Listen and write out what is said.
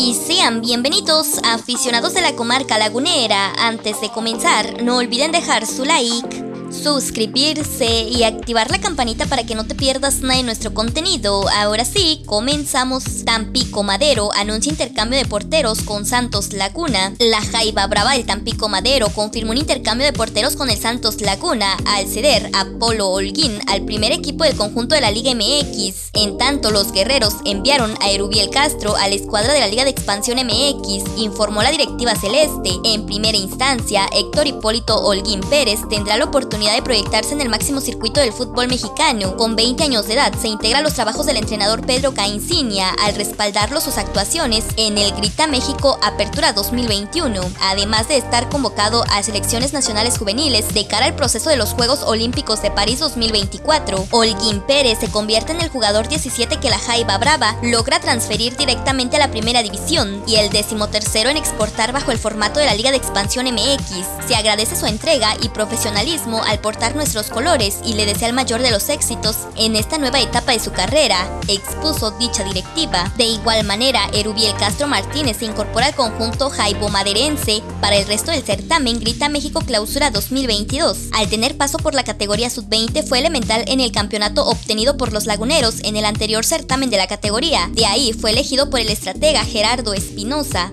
Y sean bienvenidos aficionados de la comarca lagunera. Antes de comenzar, no olviden dejar su like suscribirse y activar la campanita para que no te pierdas nada de nuestro contenido. Ahora sí, comenzamos. Tampico Madero anuncia intercambio de porteros con Santos Laguna. La Jaiba Brava del Tampico Madero confirmó un intercambio de porteros con el Santos Laguna al ceder a Polo Holguín al primer equipo del conjunto de la Liga MX. En tanto, los guerreros enviaron a Erubiel Castro a la escuadra de la Liga de Expansión MX, informó la directiva celeste. En primera instancia, Héctor Hipólito Holguín Pérez tendrá la oportunidad de proyectarse en el máximo circuito del fútbol mexicano. Con 20 años de edad, se integra a los trabajos del entrenador Pedro Caincinia al respaldarlo sus actuaciones en el Grita México Apertura 2021, además de estar convocado a selecciones nacionales juveniles de cara al proceso de los Juegos Olímpicos de París 2024. Holguín Pérez se convierte en el jugador 17 que la Jaiba Brava logra transferir directamente a la primera división y el decimotercero en exportar bajo el formato de la Liga de Expansión MX. Se agradece su entrega y profesionalismo al portar nuestros colores y le desea el mayor de los éxitos en esta nueva etapa de su carrera, expuso dicha directiva. De igual manera, Erubiel Castro Martínez se incorpora al conjunto Jaibo Maderense para el resto del certamen Grita México Clausura 2022. Al tener paso por la categoría sub-20 fue elemental en el campeonato obtenido por los laguneros en el anterior certamen de la categoría. De ahí fue elegido por el estratega Gerardo Espinosa.